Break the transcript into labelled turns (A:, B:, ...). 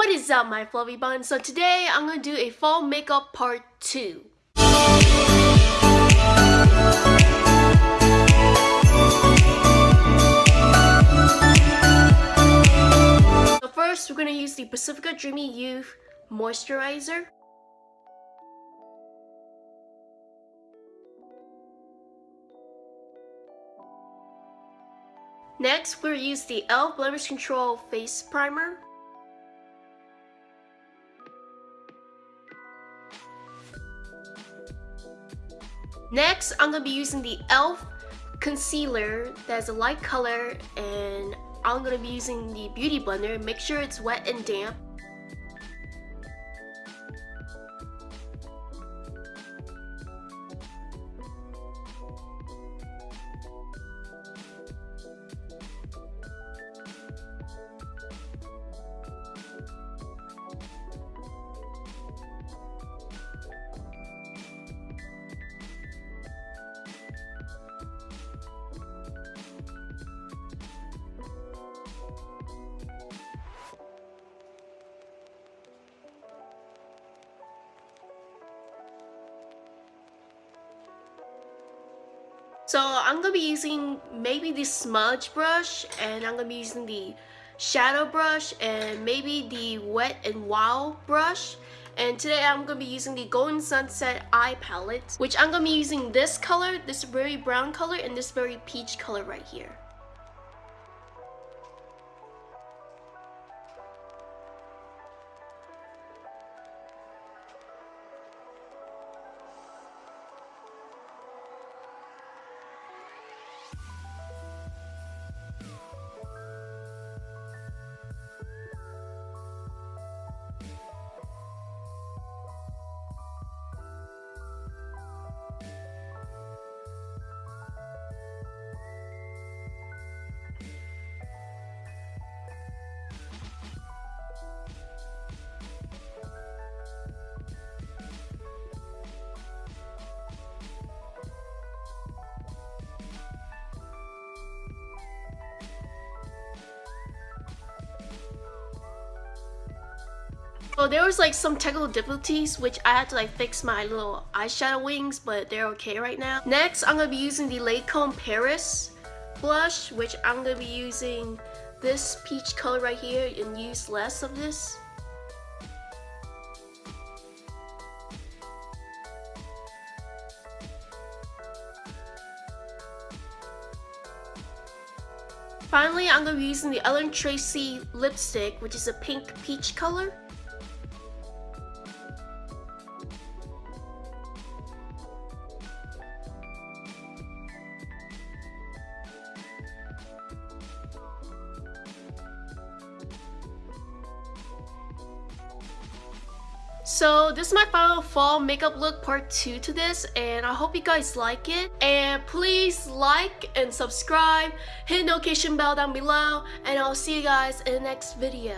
A: What is up my fluffy buns? So today I'm gonna do a fall makeup part 2. So first we're gonna use the Pacifica Dreamy Youth Moisturizer. Next, we'll use the e.l.f. Blemish Control Face Primer. Next, I'm going to be using the e.l.f. concealer that's a light color and I'm going to be using the Beauty Blender. Make sure it's wet and damp. So I'm going to be using maybe the smudge brush and I'm going to be using the shadow brush and maybe the wet and wild brush. And today I'm going to be using the Golden Sunset Eye Palette, which I'm going to be using this color, this very brown color, and this very peach color right here. So there was like some technical difficulties which I had to like fix my little eyeshadow wings but they're okay right now. Next I'm going to be using the Lancome Paris blush which I'm going to be using this peach color right here and use less of this. Finally, I'm going to be using the Ellen Tracy lipstick, which is a pink peach color. So this is my final fall makeup look part 2 to this and I hope you guys like it. And please like and subscribe, hit notification bell down below, and I'll see you guys in the next video.